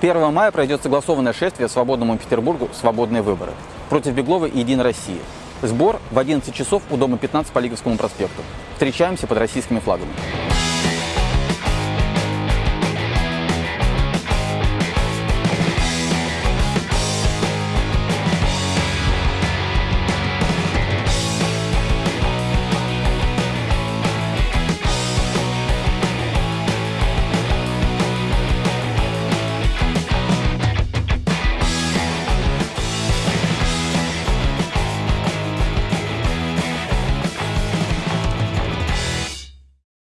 1 мая пройдет согласованное шествие свободному Петербургу «Свободные выборы» против Беглова и «Единой России». Сбор в 11 часов у дома 15 по Лиговскому проспекту. Встречаемся под российскими флагами.